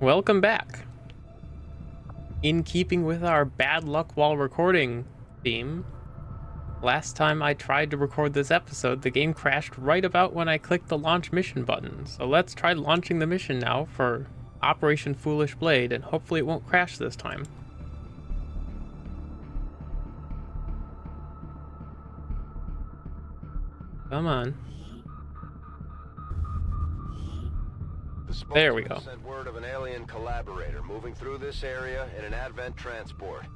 welcome back. In keeping with our bad luck while recording theme, last time I tried to record this episode, the game crashed right about when I clicked the launch mission button. So let's try launching the mission now for Operation Foolish Blade, and hopefully it won't crash this time. Come on. There we go. Sent word of an alien collaborator moving through this area in an advent transport.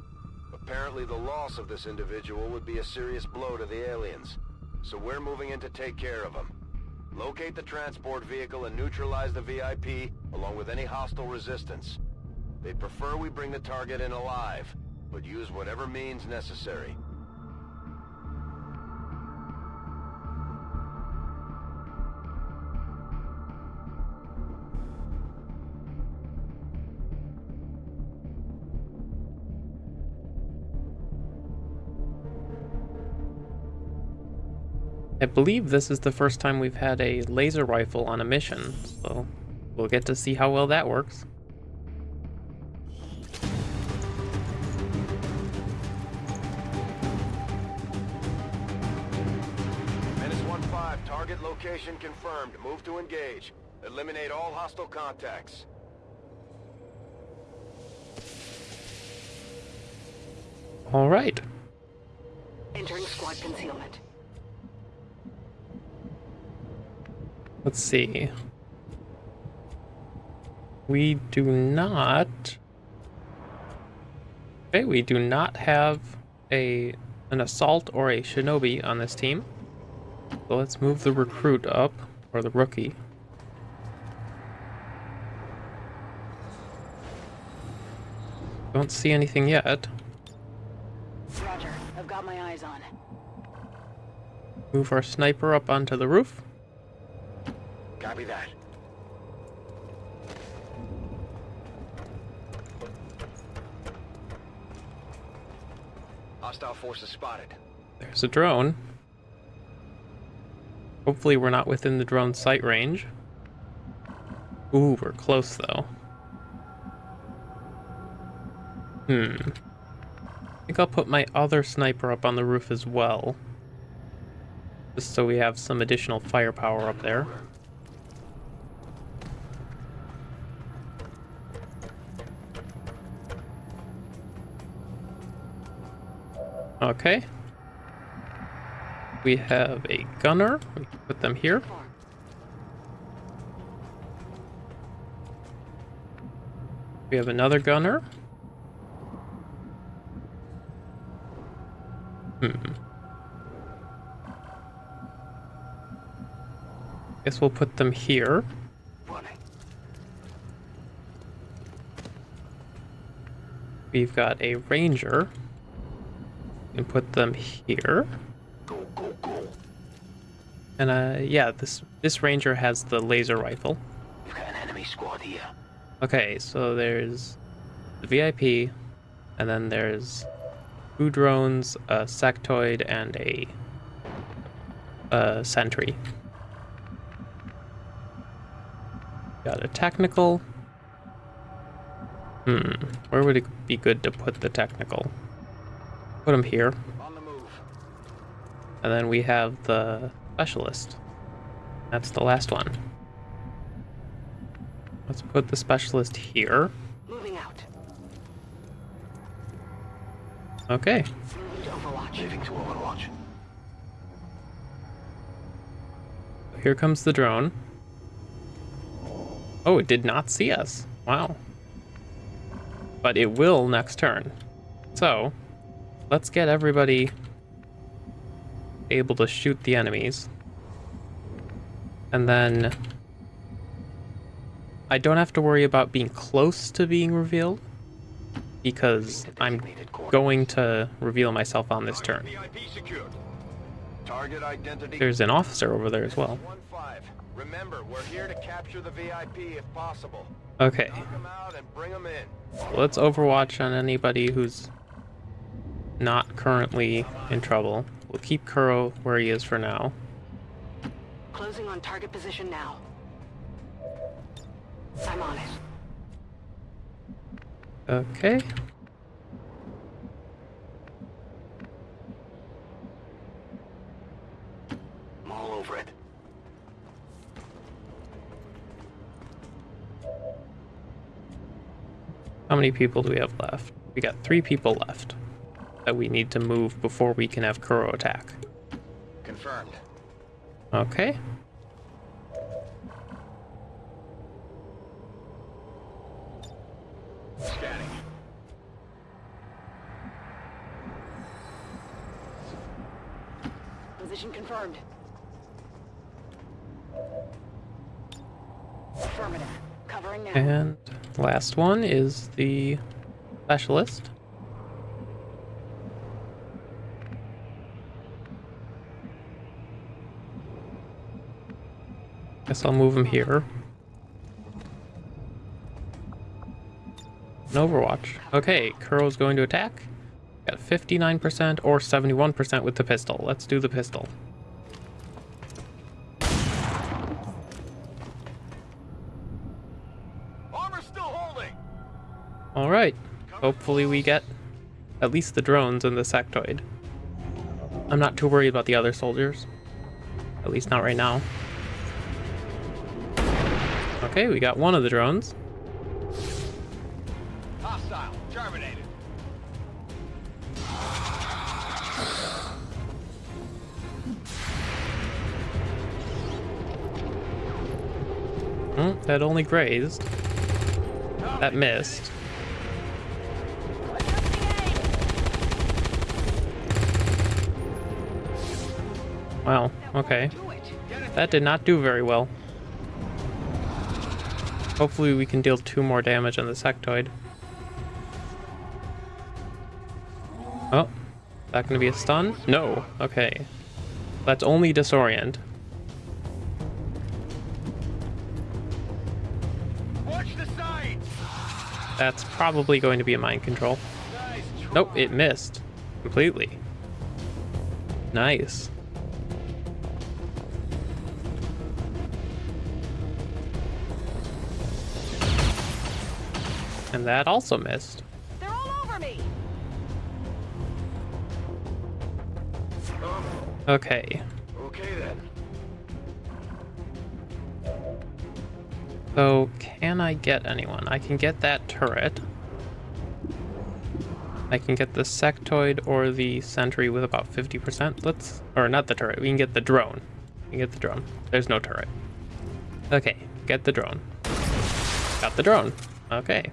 Apparently, the loss of this individual would be a serious blow to the aliens. So we're moving in to take care of him. Locate the transport vehicle and neutralize the VIP, along with any hostile resistance. They'd prefer we bring the target in alive, but use whatever means necessary. I believe this is the first time we've had a laser rifle on a mission, so we'll get to see how well that works. Menace 1-5, target location confirmed. Move to engage. Eliminate all hostile contacts. All right. Entering squad concealment. Let's see. We do not. Okay, we do not have a an assault or a shinobi on this team. So let's move the recruit up, or the rookie. Don't see anything yet. Roger. I've got my eyes on. Move our sniper up onto the roof. Copy that. Hostile forces spotted. There's a drone. Hopefully we're not within the drone's sight range. Ooh, we're close though. Hmm. I think I'll put my other sniper up on the roof as well. Just so we have some additional firepower up there. Okay. We have a gunner. We can put them here. We have another gunner. Hmm. Guess we'll put them here. We've got a ranger. And put them here. Go, go, go. And uh yeah, this this ranger has the laser rifle. We've got an enemy squad here. Okay, so there's the VIP, and then there's two drones, a sectoid, and a, a sentry. Got a technical. Hmm, where would it be good to put the technical? Put them here. On the move. And then we have the specialist. That's the last one. Let's put the specialist here. Moving out. Okay. Overwatch. Moving to Overwatch. Here comes the drone. Oh, it did not see us. Wow. But it will next turn. So, let's get everybody able to shoot the enemies. And then I don't have to worry about being close to being revealed because I'm going to reveal myself on this turn. VIP secured. Target identity. There's an officer over there as well. 1-5. Remember, we're here to capture the VIP if possible. Okay. Knock them out and bring them in. Let's overwatch on anybody who's not currently in trouble. We'll keep Kuro where he is for now. Closing on target position now. I'm on it. Okay. I'm all over it. How many people do we have left? We got three people left that we need to move before we can have Kuro attack. Confirmed. Okay. Scanning. Position confirmed. Affirmative. Covering now. And last one is the specialist. Guess I'll move him here. An Overwatch. Okay, Kuro's going to attack. Got 59% or 71% with the pistol. Let's do the pistol. Armor still holding. All right. Hopefully we get at least the drones and the sectoid. I'm not too worried about the other soldiers. At least not right now. Okay, we got one of the drones. Hostile. Terminated. Hmm, that only grazed. That missed. Wow, okay. That did not do very well. Hopefully we can deal two more damage on the sectoid. Oh, is that going to be a stun? No. Okay. That's only disorient. Watch the sides. That's probably going to be a mind control. Nice. Nope, it missed. Completely. Nice. And that also missed. They're all over me. Okay. Okay then. So, can I get anyone? I can get that turret. I can get the sectoid or the sentry with about 50%. Let's... Or not the turret. We can get the drone. We can get the drone. There's no turret. Okay, get the drone. Got the drone. Okay.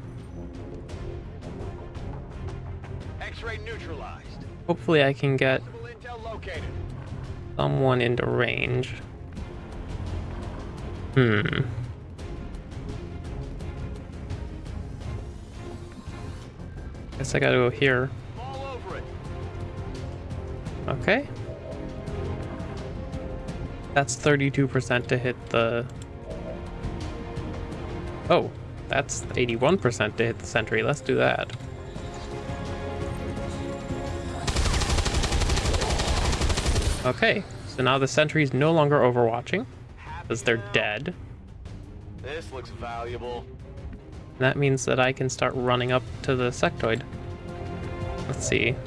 X-ray neutralized. Hopefully I can get Possible intel located. someone into range. Hmm. Guess I gotta go here. All over it. Okay. That's 32% to hit the... Oh, that's 81% to hit the sentry. Let's do that. Okay, so now the sentry's no longer overwatching, because they're dead. This looks valuable. That means that I can start running up to the sectoid. Let's see.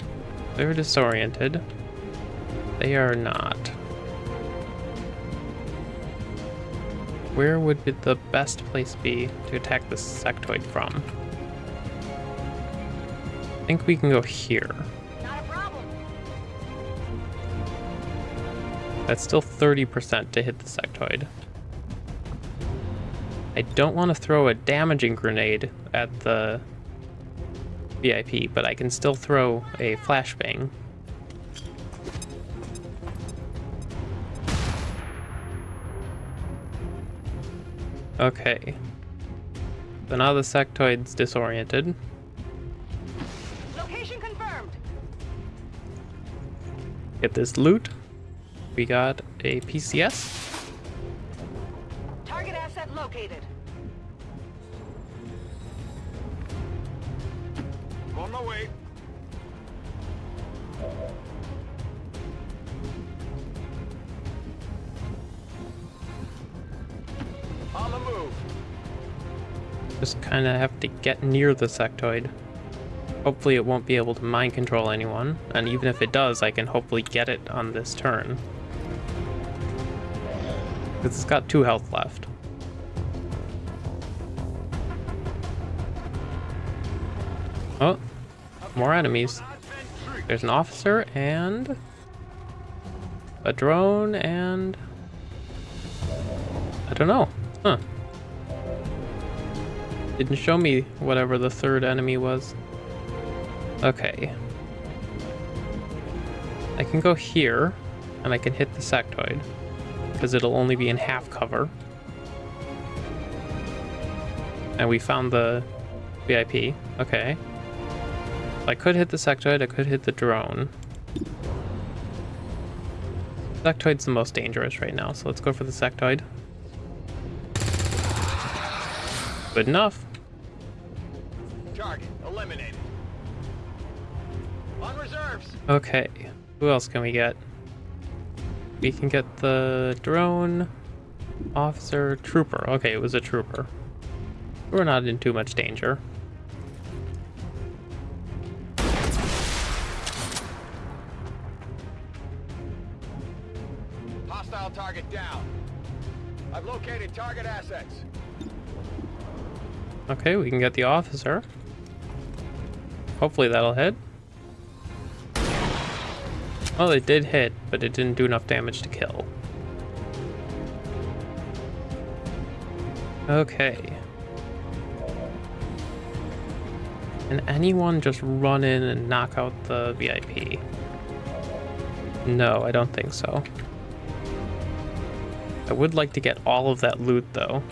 They're disoriented. They are not. Where would be the best place be to attack the sectoid from? I think we can go here. That's still 30% to hit the sectoid. I don't want to throw a damaging grenade at the VIP, but I can still throw a flashbang. Okay. So now the sectoid's disoriented. Location confirmed. Get this loot. We got a PCS. Target asset located. On my way. On the move. Just kind of have to get near the sectoid. Hopefully it won't be able to mind control anyone, and even if it does, I can hopefully get it on this turn. Because it's got two health left. Oh, more enemies. There's an officer and a drone and I don't know. Huh. Didn't show me whatever the third enemy was. Okay. I can go here and I can hit the sectoid because it'll only be in half cover. And we found the VIP. Okay. I could hit the sectoid, I could hit the drone. Sectoid's the most dangerous right now, so let's go for the sectoid. Good enough. Target eliminated. On reserves. Okay, who else can we get? We can get the drone, officer, trooper. Okay, it was a trooper. We're not in too much danger. Hostile target down. I've located target assets. Okay, we can get the officer. Hopefully that'll hit. Well, it did hit, but it didn't do enough damage to kill. Okay. Can anyone just run in and knock out the VIP? No, I don't think so. I would like to get all of that loot, though.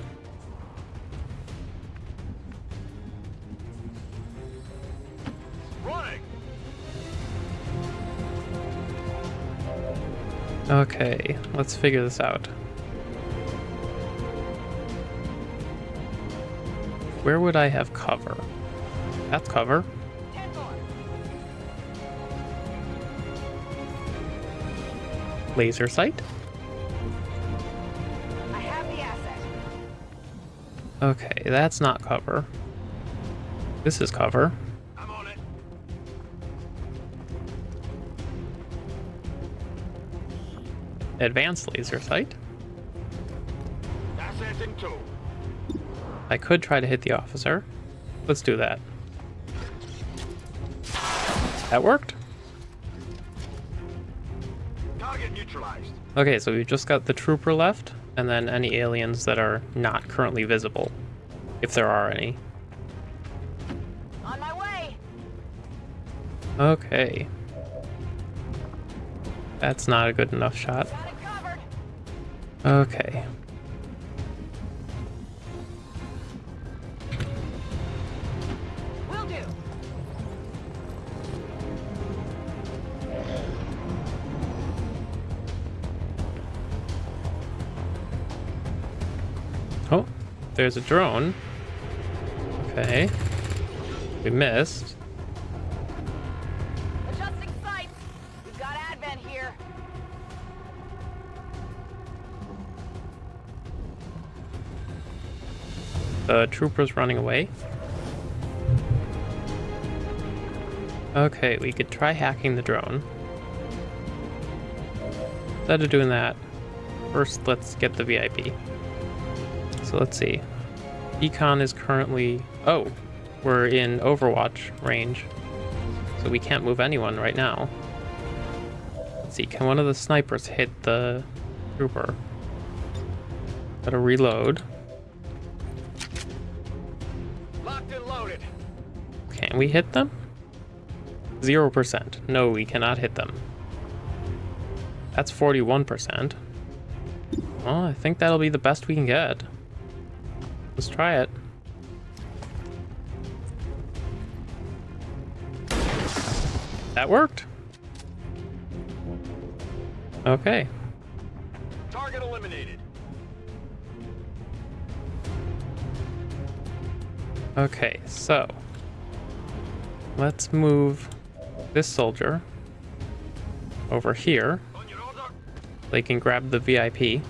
Okay, let's figure this out. Where would I have cover? That's cover. Laser sight? I have the asset. Okay, that's not cover. This is cover. Advanced laser sight. Assets in tow. I could try to hit the officer. Let's do that. That worked. Target neutralized. Okay, so we've just got the trooper left, and then any aliens that are not currently visible, if there are any. On my way. Okay. That's not a good enough shot. Got it covered. Okay. Will do. Oh, there's a drone. Okay. We missed. The trooper's running away. Okay, we could try hacking the drone. Instead of doing that, first let's get the VIP. So let's see. Econ is currently... Oh, we're in Overwatch range. So we can't move anyone right now. Let's see, can one of the snipers hit the trooper? Gotta reload. Can we hit them? 0%. No, we cannot hit them. That's 41%. Well, I think that'll be the best we can get. Let's try it. That worked. Okay. Target eliminated. Okay, so let's move this soldier over here. They can grab the VIP.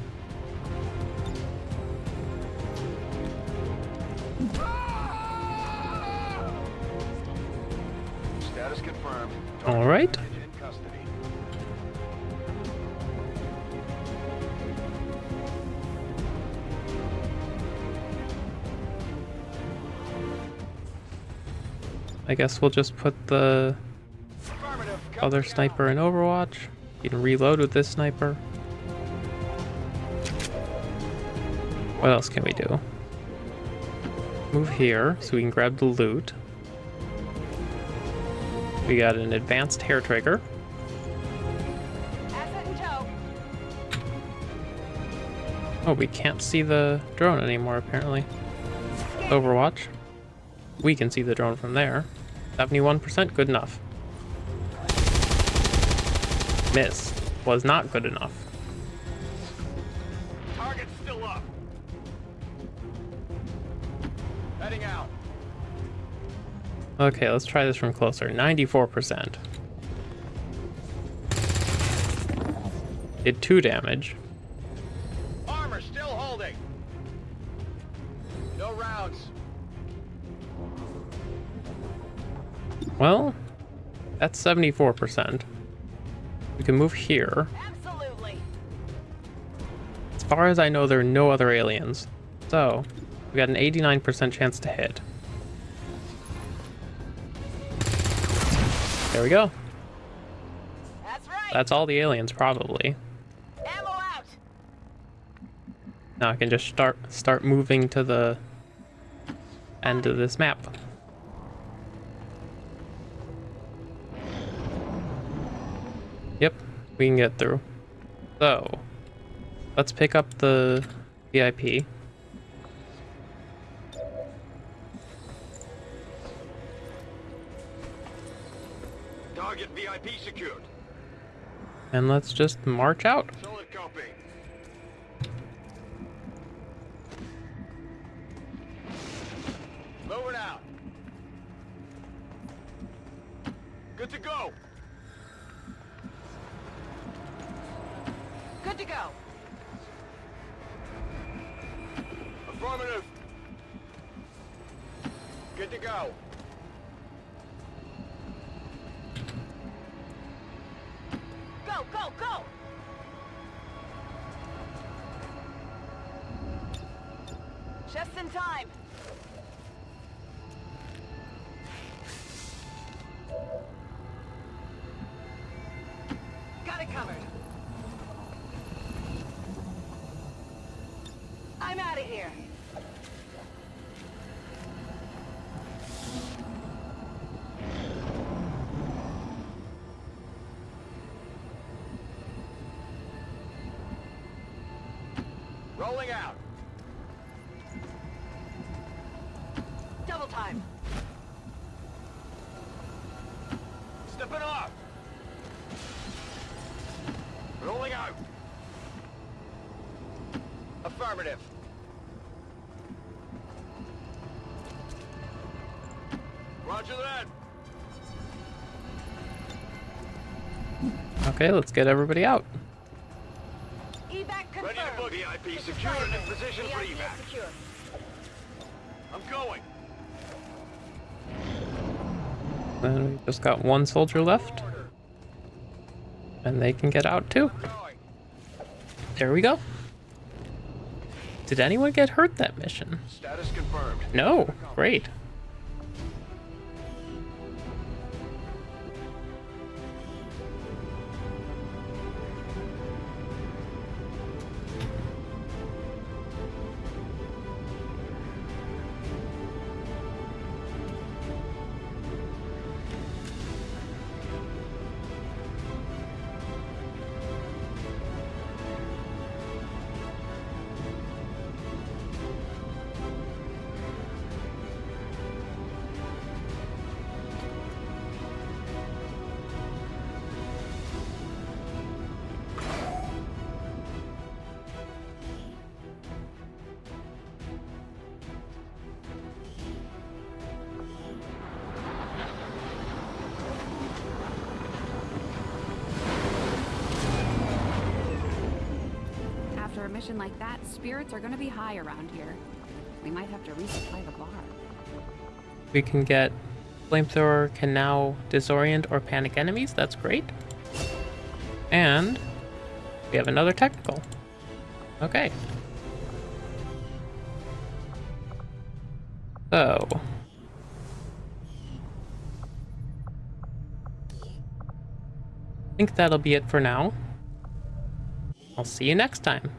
I guess we'll just put the other sniper in Overwatch. You can reload with this sniper. What else can we do? Move here so we can grab the loot. We got an advanced hair trigger. Oh, we can't see the drone anymore, apparently. Overwatch. We can see the drone from there. 71%, good enough. Miss. Was not good enough. Target's still up. Heading out. Okay, let's try this from closer. 94%. Did 2 damage. Well, that's 74%. We can move here. Absolutely. As far as I know, there are no other aliens. So, we got an 89% chance to hit. There we go. That's right. That's all the aliens, probably. Ammo out. Now I can just start start moving to the end of this map. We can get through. So, let's pick up the VIP. Target VIP secured. And let's just march out. Solid copy. Moving out. Good to go. In time. Got it covered. I'm out of here. Rolling out. Okay, let's get everybody out. Evac confirmed. Ready to book. VIP secured and in position for VIP evac. secure. I'm going. And we just got one soldier left. And they can get out too. There we go. Did anyone get hurt that mission? Status confirmed. No. Great. Mission like that, spirits are gonna be high around here. We might have to resupply the bar. We can get Flamethrower can now disorient or panic enemies. That's great. And we have another technical. Okay. So. I think that'll be it for now. I'll see you next time.